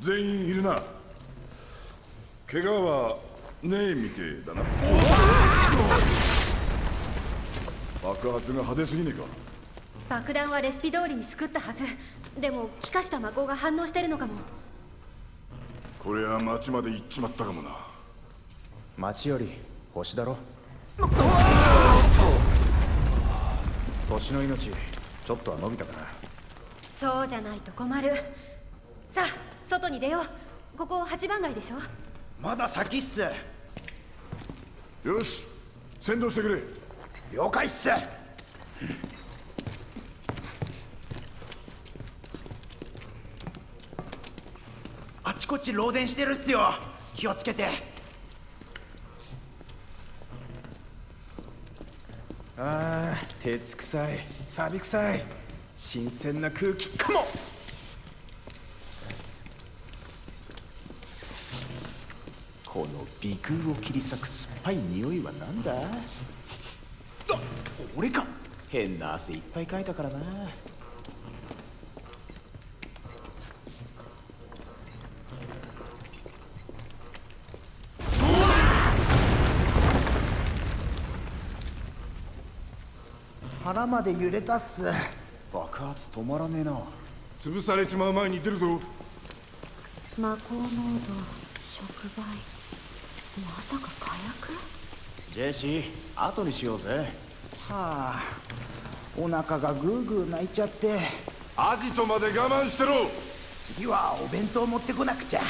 全員いるな。怪我はねえみてえだな。爆発が派手すぎねえか。爆弾はレシピ通りに作ったはず。でも気化した魔法が反応してるのかも。これは町まで行っちまったかもな。町より星だろ。星の命ちょっとは伸びたかな。そうじゃないと困る。さあ外に出よう。ここ八番街でしょ。まだ先っす。よし。先導してくれ。了解っす。あちこち漏電してるっすよ。気をつけて。あー鉄臭い。錆臭い。新鮮な空気かもこの鼻腔を切り裂く酸っぱい匂いは何だあ俺か変な汗いっぱいかいたからな腹まで揺れたっす爆発止まらねえな潰されちまう前に出るぞ魔法濃度触媒まさか火薬？ジェシー後にしようぜ。はあお腹がグーグー泣いちゃって。アジトまで我慢してろ。次はお弁当持ってこなくちゃ。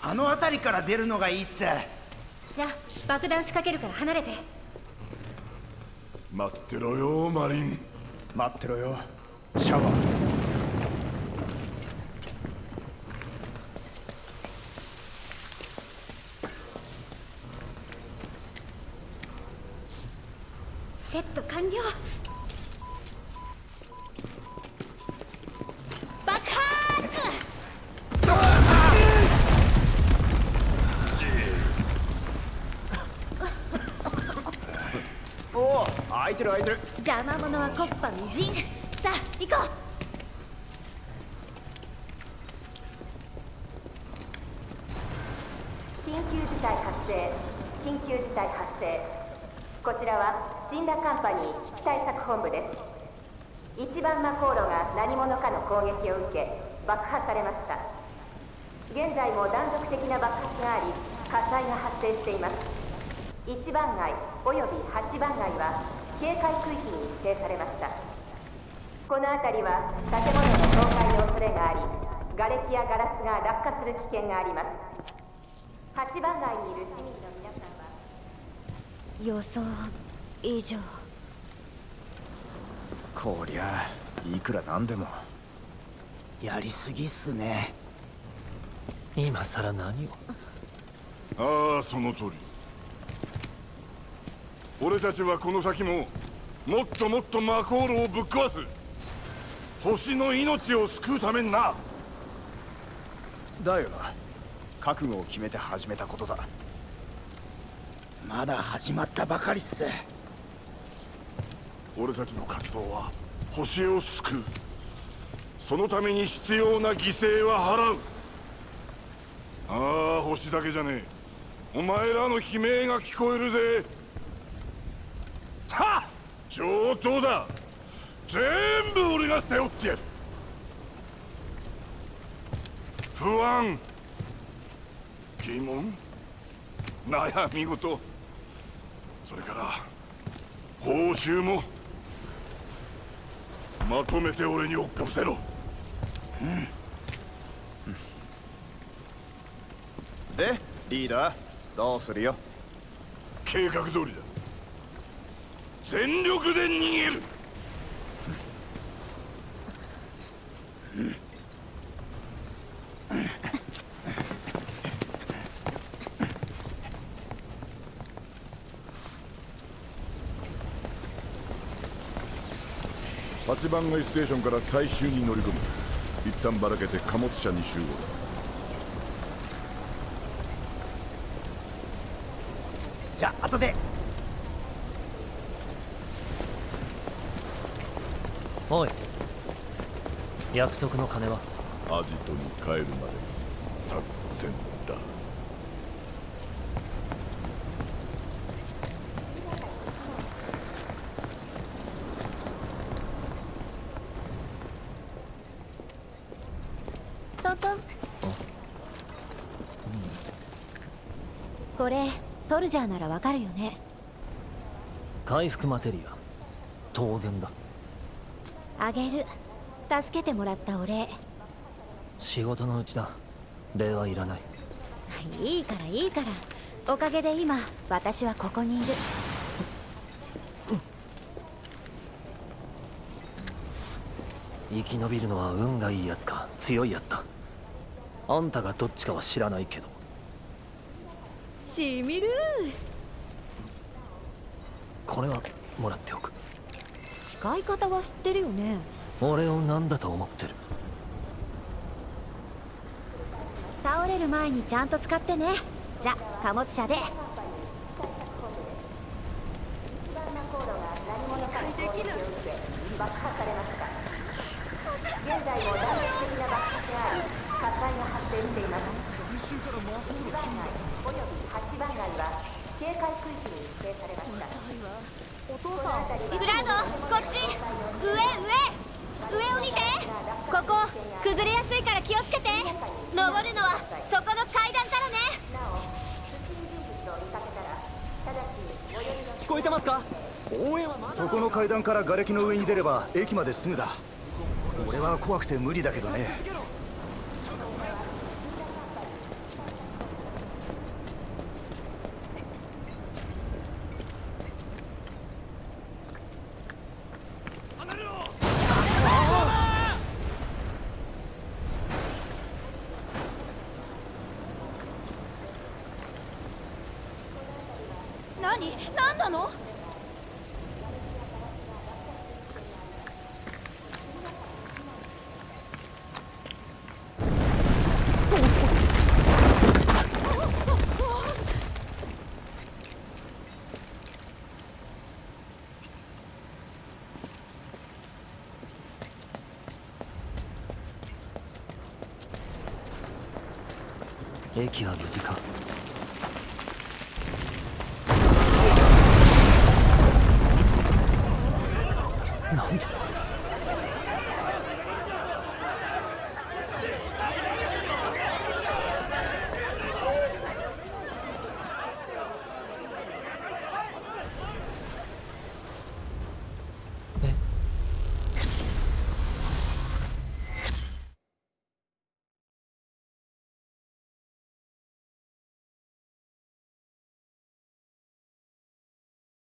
あの辺りから出るのがいいっす。じゃあ爆弾仕掛けるから離れて待ってろよマリン。待ってろよシャワー。セット完了てる開いてる。邪魔者はコッパみじん。さあ行こう。緊急事態発生緊急事態発生。こちらは神羅カンパニー機対策本部です。一番魔航路が何者かの攻撃を受け爆破されました。現在も断続的な爆発があり火災が発生しています。一番街および八番街は警戒区域に指定されました。この辺りは建物の倒壊の恐れがあり瓦礫やガラスが落下する危険があります。八番街にいる市民の皆さんは予想以上。こりゃいくらなんでも。やりすぎっすね。今さら何を？ああその通り俺たちはこの先ももっともっと魔航路をぶっ壊す。星の命を救うためにな。だよな。覚悟を決めて始めたことだ。まだ始まったばかりっす。俺たちの活動は星を救う。そのために必要な犠牲は払う。ああ星だけじゃねえ。お前らの悲鳴が聞こえるぜ上等だ。全部俺が背負ってやる。不安。疑問。悩み事。それから報酬も。まとめて俺に追っかぶせろ。でリーダー？どうするよ？計画通りだ全力で逃げる。8番街ステーションから最終に乗り込む。一旦ばらけて貨物車に集合。じゃあ後でおい。約束の金は？アジトに帰るまでの作戦だ。トントン。これソルジャーならわかるよね。回復マテリア。当然だあげる。助けてもらったお礼。仕事のうちだ。礼はいらない。いいからいいから。おかげで今私はここにいる。生き延びるのは運がいいやつか強いやつだ。あんたがどっちかは知らないけど。しみるこれはもらっておく使い方は知ってるよね。俺を何だと思ってる？倒れる前にちゃんと使ってね。じゃ貨物車で。現在も断続的な爆発があり火災が発生しています。1番街および8番街は警戒区域に指定されましたグラードこっち。上上。上を見て。ここ崩れやすいから気をつけて。登るのはそこの階段からね。聞こえてますか？応援はまだ。そこの階段から瓦礫の上に出れば駅まですぐだ。俺は怖くて無理だけどね何何なの駅は無事か？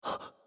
っ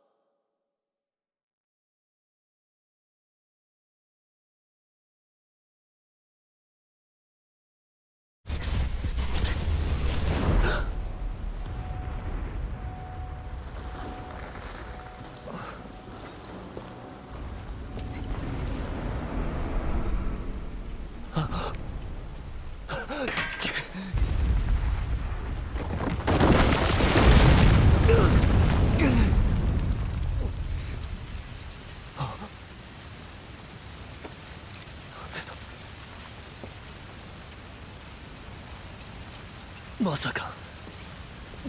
まさか。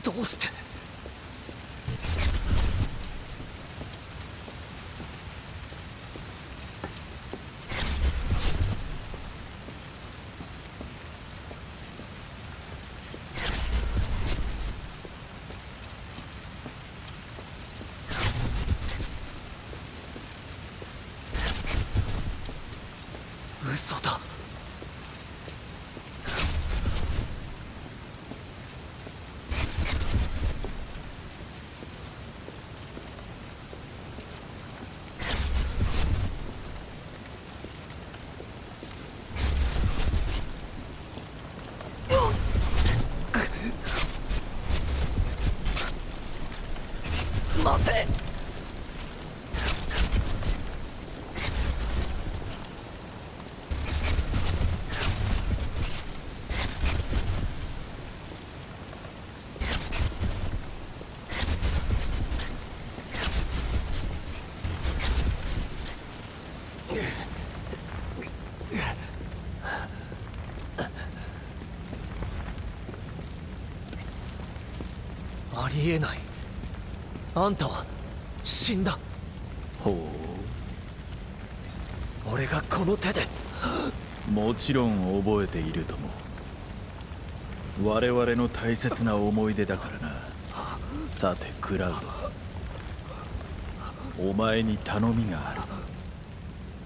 どうして？嘘だ。りえない。あんたは死んだ。ほ俺がこの手で。うもちろん覚えているとも。我々の大切な思い出だからな。さてクラウド。お前に頼みがある。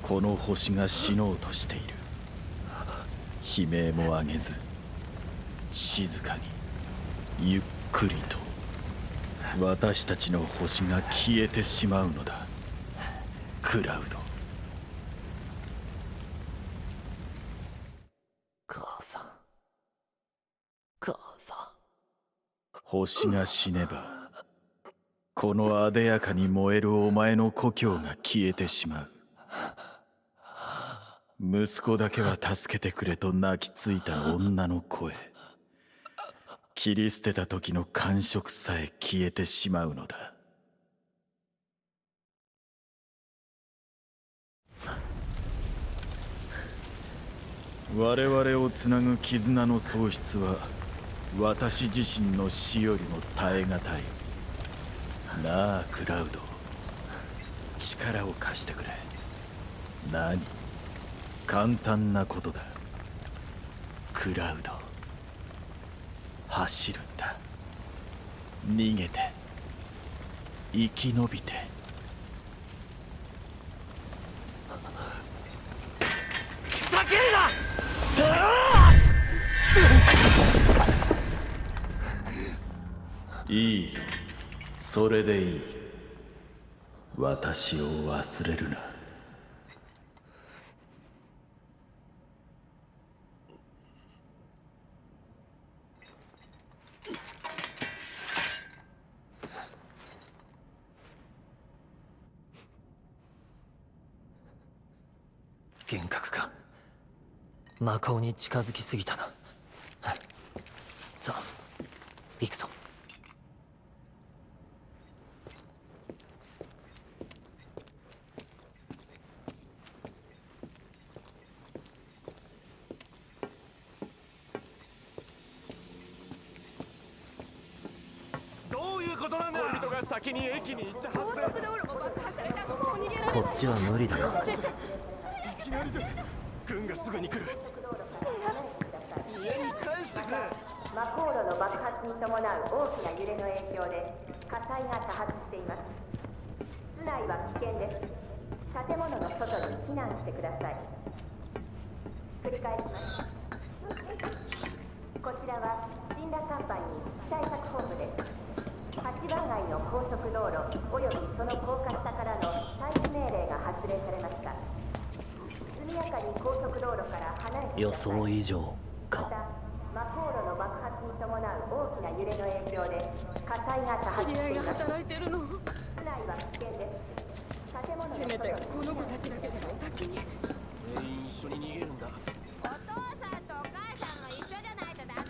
この星が死のうとしている。悲鳴も上げず静かにゆっくりと私たちの星が消えてしまうのだ。クラウド。母さん。母さん。星が死ねばこのあでやかに燃えるお前の故郷が消えてしまう。息子だけは助けてくれと泣きついた女の声切り捨てた時の感触さえ消えてしまうのだ。我々をつなぐ絆の喪失は私自身の死よりも耐え難い。なあクラウド。力を貸してくれ。何？簡単なことだ。クラウド。走るんだ。逃げて生き延びて。ふざけるないいぞそれでいい私を忘れるな幻覚か魔法に近づきすぎたなさあ行くぞどういうことなんだ恋人が先に駅に行ったはずだこっちは無理だないきなりで軍がすぐに来る。家に帰してくれ魔航路の爆発に伴う大きな揺れの影響で火災が多発しています。室内は危険です。建物の外に避難してください。繰り返します。こちらは神羅カンパニー機対策本部です。八番街の高速道路およびその高架下からの退避命令が発令されました。予想以上か。の爆発に伴う大きな揺れの影響で火災が多発しています働いてる。の室内は危険です建物のせめてこの子たちだけでも先に。全員一緒に逃げるんだお父さんとお母さんも一緒じゃないとダメ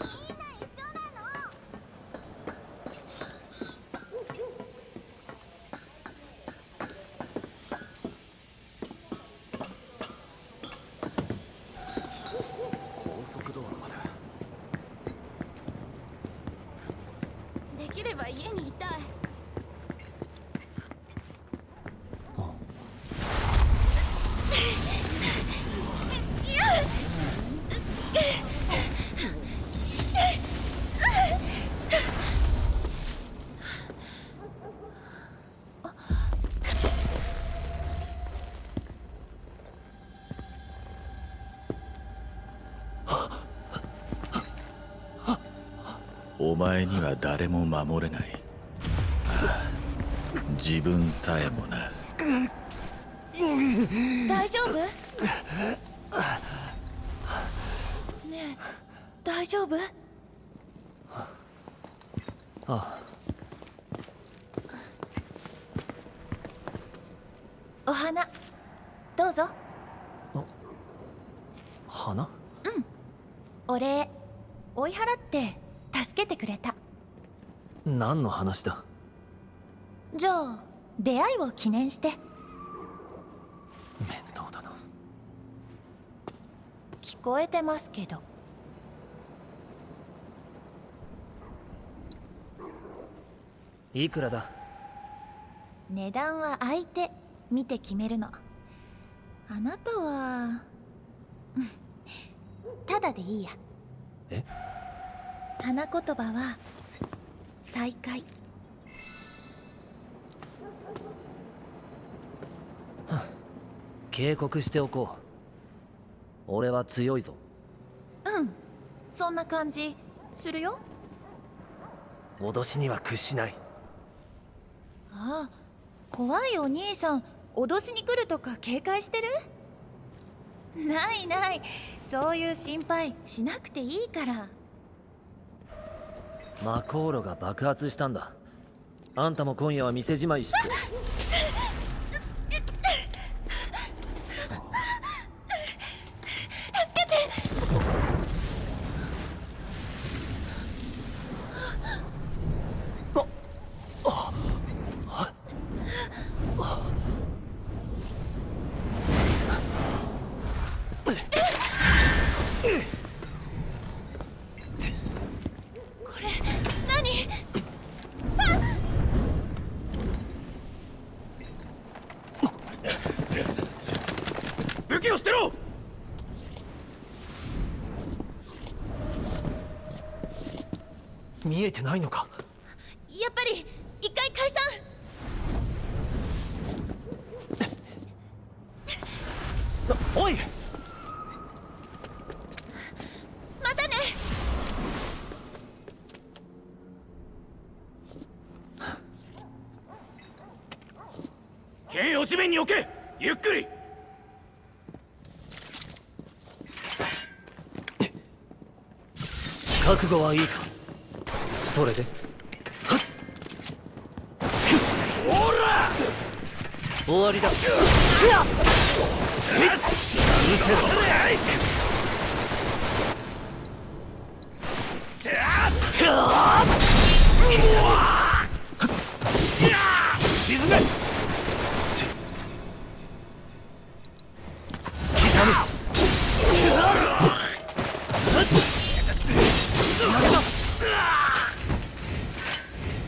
みんな一緒なの高速道路までできれば家にいたいお前には誰も守れない。自分さえもな。大丈夫？ねえ大丈夫ああお花どうぞ花お礼追い払って助けてくれた何の話だ？じゃあ出会いを記念して。面倒だな。聞こえてますけど。いくらだ？値段は相手見て決めるの。あなたはうん。ただでいいや。え？花言葉は再会警告しておこう。俺は強いぞ。うん。そんな感じ。するよ。脅しには屈しない。ああ。怖いお兄さん。脅しに来るとか警戒してる？ないない。そういう心配しなくていいから魔航路が爆発したんだ。あんたも今夜は店じまいし。てこれ何武器を捨てろ見えてないのか？やっぱり一回解散。おい！またね。剣を地面に置け！ゆっくり！覚悟はいいか？それで。終わりだ。うせろ。沈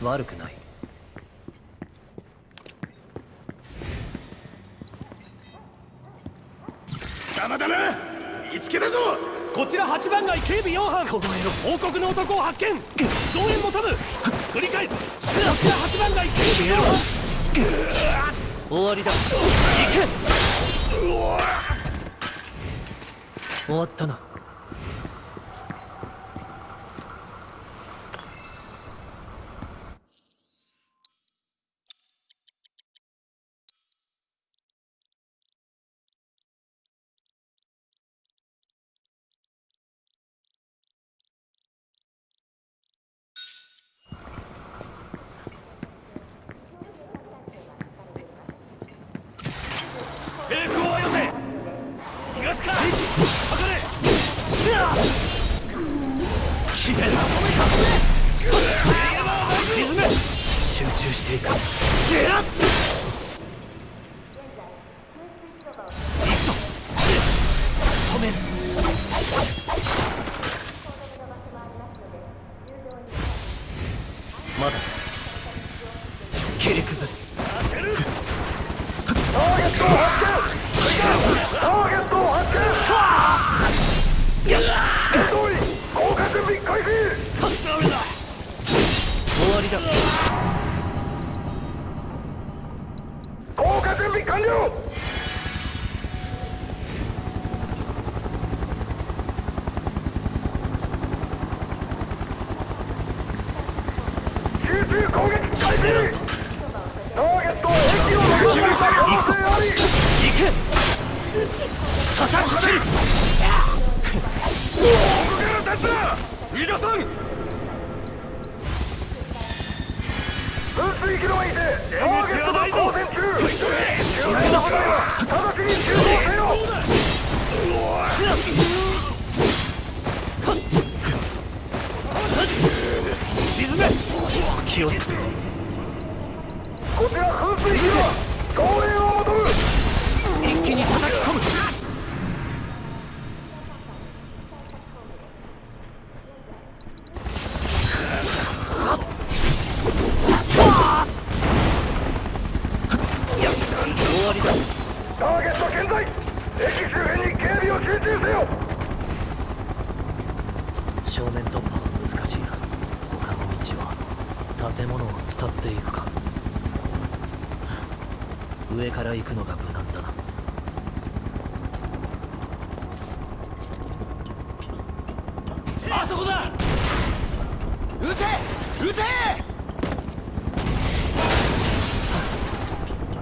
悪くない。邪魔だな見つけたぞ。こちら8番街警備4班。凍えろ報告の男を発見。増援求む繰り返す。こちら8番街警備4班。終わりだ。行け。終わったな隙をつくこちら噴水機は増援を求む一気に叩き込むわりだターゲット健在駅周辺に警備を集中せよ正面突破は難しいな他の道は建物を伝っていくか上から行くのが無難だなあそこだ撃て撃て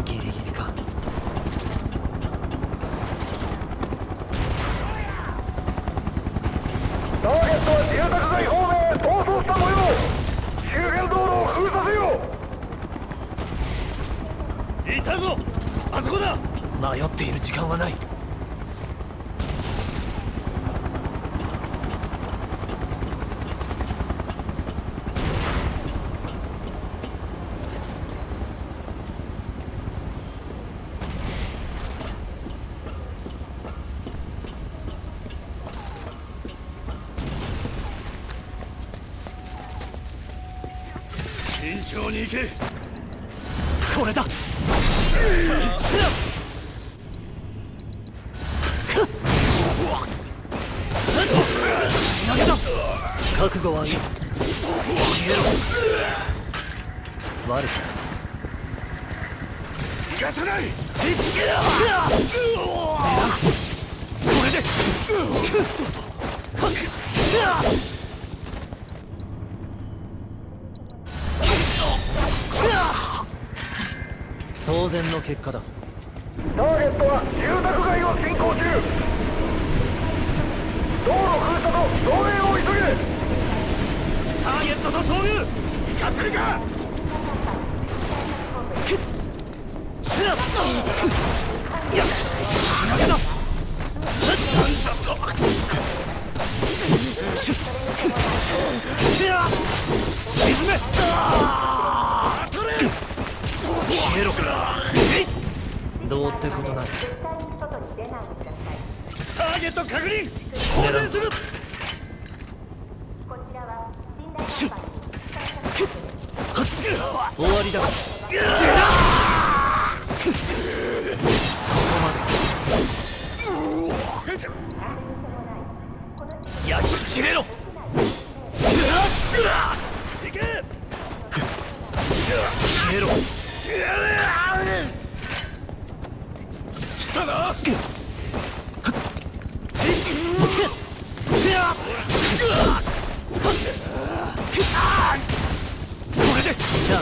ギリギリかターゲットは住宅街方面へ逃走した模様周辺道路を封鎖せよいたぞあそこだ迷っている時間はない慎重に行け。これだ。消えろどうってことない外に出ないでくだ。さいターゲット確認狙うするこちらは信頼カンパニー焼き切れろ。消えろ。来たな。これでじゃあ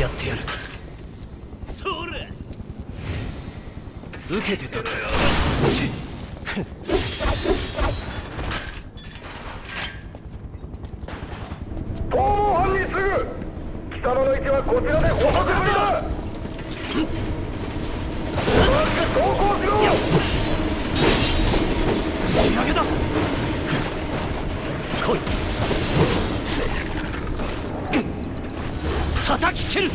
やってやるそれ受けてた逃亡犯にすぐ北野の位置はこちらで捕獲済みだ走行しろ仕上げだ来い叩き蹴る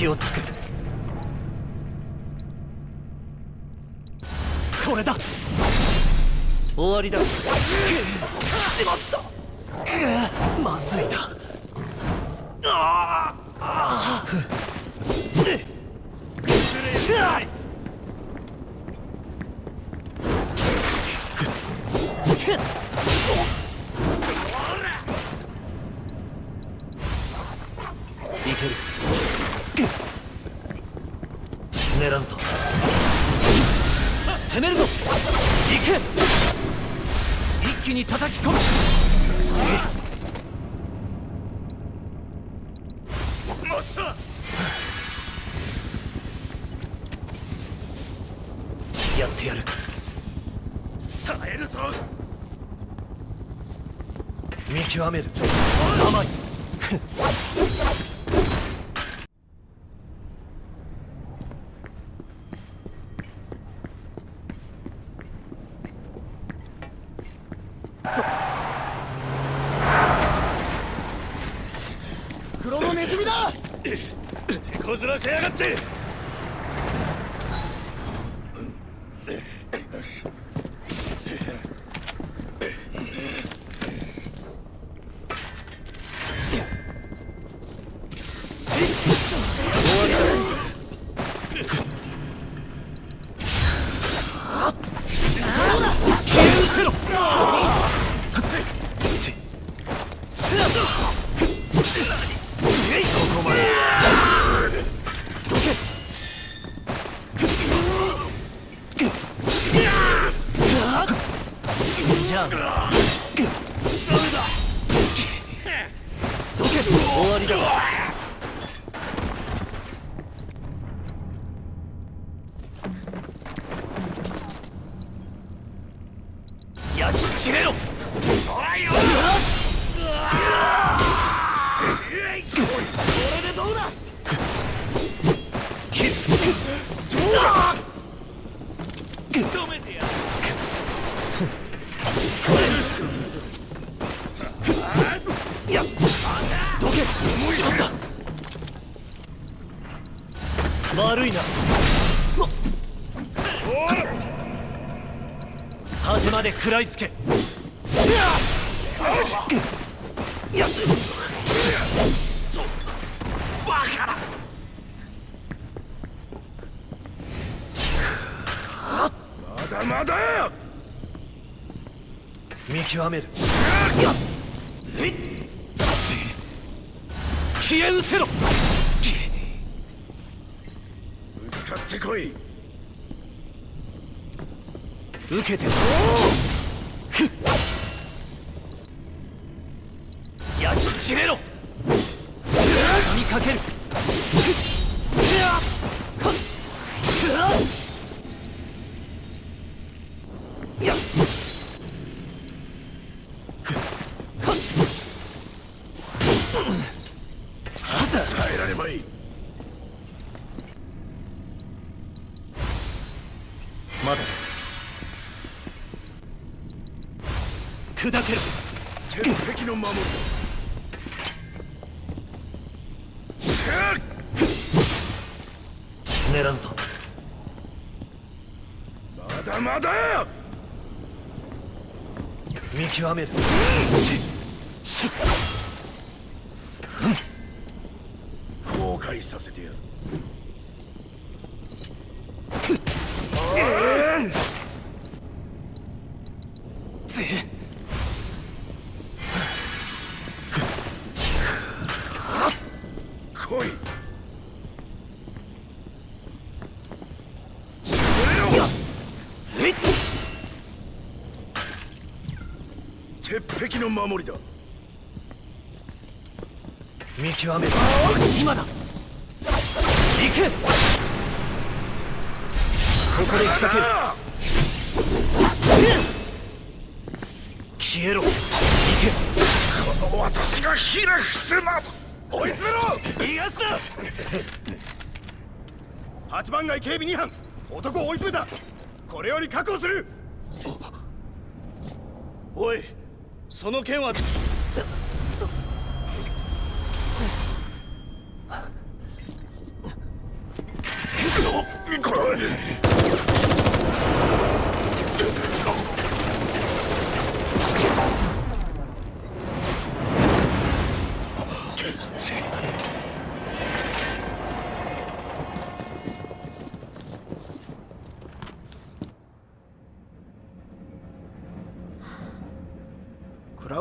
隙をつくこれだ。終わりだ。しまった。まずいな。ああい。一気に叩き込む。やってやる。耐えるぞ。見極める。甘い袋のネズミだ手こず切れろ。そらよどうだ？悪いな。食らいつけ。バカだまだまだ見極める。消え失せろ。ぶつかってこい。受けてるふっやっ切れろ畳みかける。見鉄壁の守りだ。見極める今だ。行け。ここで仕掛ける。消えろ。行この私がひれ伏せな追い詰めろ。け逃がすな。八番街警備2班。男を追い詰めた。これより確保する。おいその件は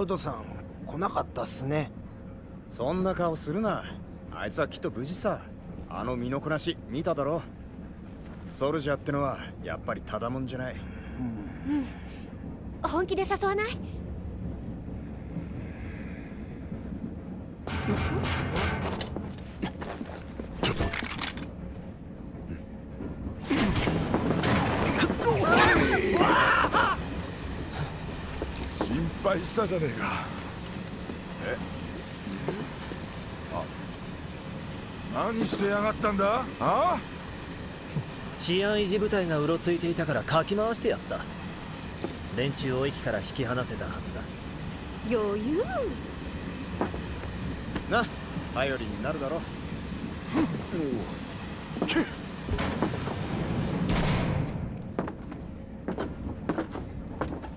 ドさん来なかったっすね。そんな顔するな。あいつはきっと無事さ。あの身のこなし見ただろソルジャーってのはやっぱりただもんじゃない。本気で誘わない？ちょっと心配したじゃねえか。え？あ何してやがったんだ？あ？治安維持部隊がうろついていたからかき回してやった。連中を駅から引き離せたはずだ。余裕。な頼りになるだろ。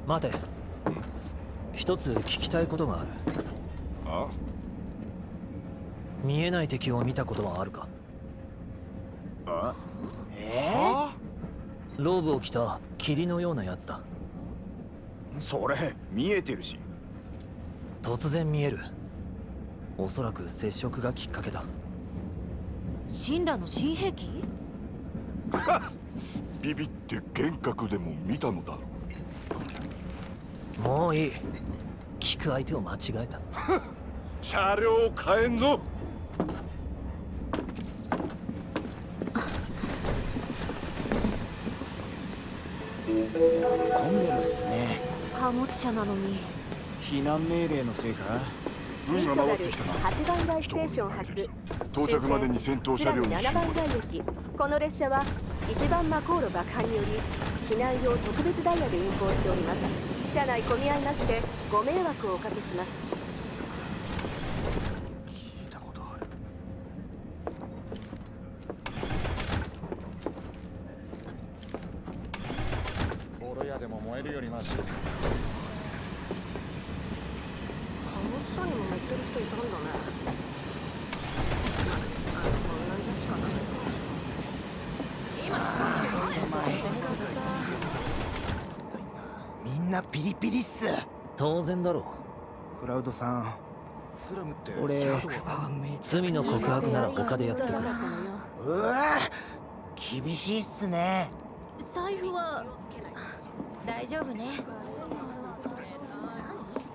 待て一つ聞きたいことがある。あ？見えない敵を見たことはあるか？あ？ローブを着た霧のようなやつだ。それ見えてるし。突然見える。おそらく接触がきっかけだ。神羅の新兵器？ビビって幻覚でも見たのだろうもういい。聞く相手を間違えた。車両を変えんぞ。混んでるっすね。貨物車なのに。避難命令のせいか？運が回ってきたな。8番街ステーション発。到着までに先頭車両に集7番街駅。この列車は1番マコーロ爆破により避難用特別ダイヤで運行しております車内混み合いましてご迷惑をおかけします聞いたことあるボロ屋でも燃えるよりマシ貨物車にも乗ってる人いたんだねこんなに確かないみんなピリっす当然だろクラウドさんスラムって俺罪の告白なら他でやってくれ。うわ厳しいっすね。財布は大丈夫ね。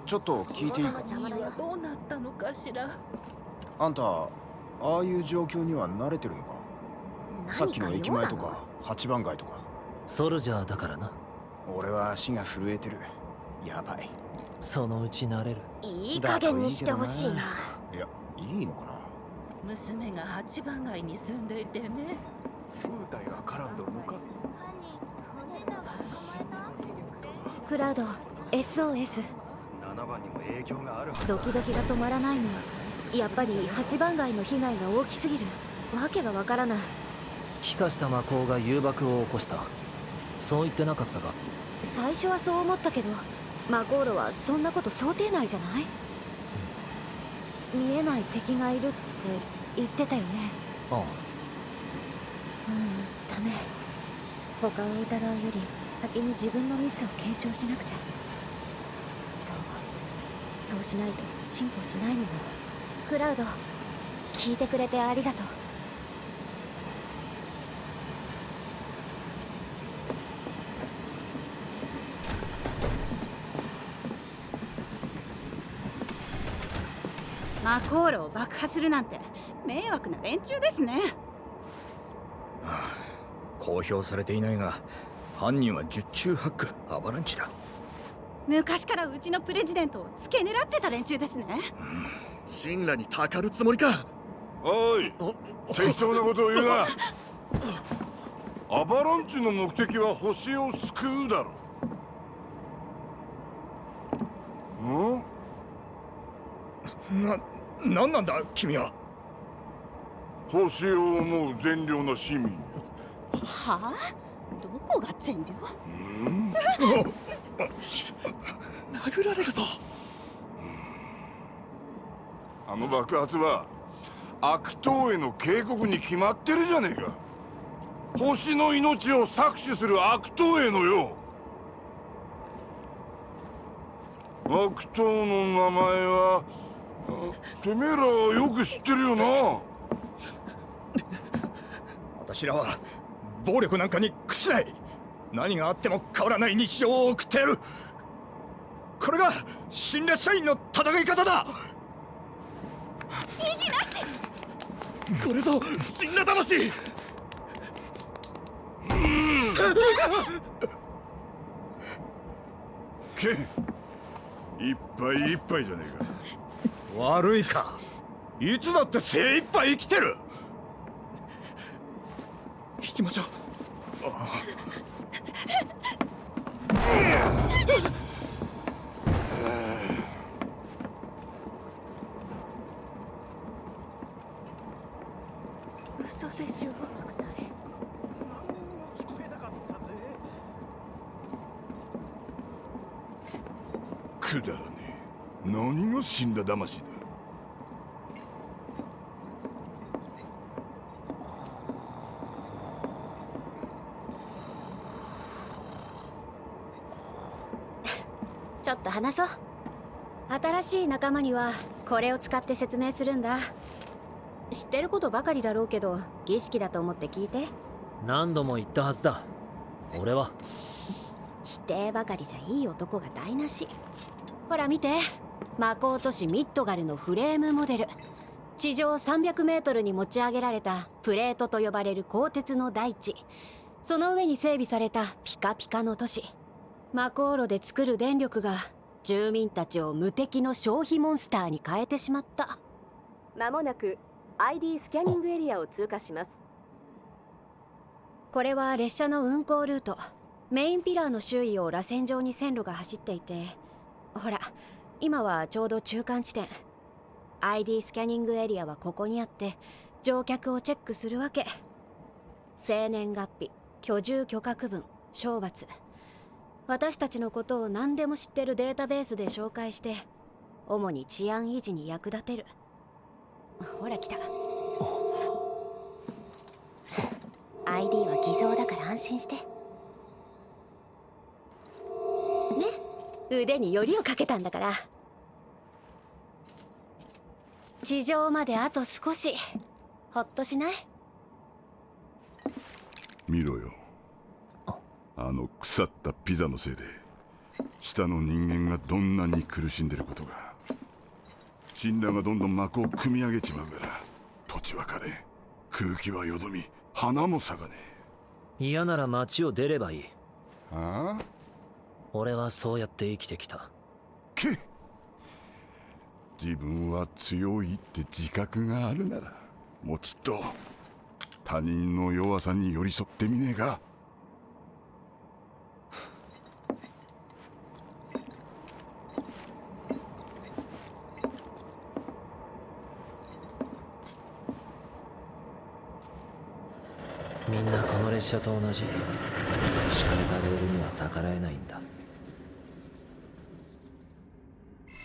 ちょっと聞いていいか？はどうなったのかしらあんたああいう状況には慣れてるのか？さっきの駅前とか8番街とか。ソルジャーだからな。俺は足が震えてるやばい。そのうち慣れる。いい加減にしてほしいな。いやいいのかな？娘が八番街に住んでいてね。風体が絡んどるのか？クラウド SOS 7番にも影響があるドキドキが止まらないの。やっぱり8番街の被害が大きすぎる。わけがわからない。気化した魔法が誘爆を起こした。そう言ってなかったか？最初はそう思ったけどマコーロはそんなこと想定内じゃない？見えない敵がいるって言ってたよね。ああ。うんダメ。他を疑うより先に自分のミスを検証しなくちゃ。そう。そうしないと進歩しないのよ。クラウド聞いてくれてありがとうマコールを爆破するなんて迷惑な連中ですね。公表されていないが犯人は十中八九アバランチだ。昔からうちのプレジデントを付け狙ってた連中ですね。神羅にたかるつもりか。おい適当なことを言うな。アバランチの目的は星を救うだろ。んな何なんだ君は。星を思う善良な市民。はあ？どこが善良？殴られるぞ。あの爆発は悪党への警告に決まってるじゃねえか。星の命を搾取する悪党へのよ悪党の名前はあてめえらはよく知ってるよな。私らは暴力なんかに屈しない。何があっても変わらない日常を送ってやる。これが新列社員の戦い方だ。意義なし。これぞ死んだ魂。けいっぱいいっぱいじゃねえか悪いか。いつだって精一杯生きてる。引きましょう。嘘でしょくだらねえ何が死んだ魂だ ちょっと話そう。新しい仲間にはこれを使って説明するんだ。知ってることばかりだろうけど儀式だと思って聞いて。何度も言ったはずだ。俺は。否定ばかりじゃいい男が台無し。ほら見て魔法都市ミッドガルのフレームモデル。地上300メートルに持ち上げられたプレートと呼ばれる鋼鉄の大地。その上に整備されたピカピカの都市。魔航路で作る電力が住民たちを無敵の消費モンスターに変えてしまった。まもなく ID スキャニングエリアを通過しますこれは列車の運行ルート。メインピラーの周囲を螺旋状に線路が走っていて。ほら今はちょうど中間地点。ID スキャニングエリアはここにあって乗客をチェックするわけ。生年月日居住許可区分賞罰。私たちのことを何でも知ってるデータベースで紹介して主に治安維持に役立てる。ほら来た。ID は偽造だから安心して。腕によりをかけたんだから。地上まであと少し。ほっとしない？見ろよ。あの腐ったピザのせいで下の人間がどんなに苦しんでることが神羅がどんどん幕を組み上げちまうから土地は枯れ空気はよどみ花も咲かね嫌なら街を出ればいい。えああ？俺はそうやって生きてきた。け自分は強いって自覚があるならもうちっと他人の弱さに寄り添ってみねえか。みんなこの列車と同じ。敷かれたレールには逆らえないんだ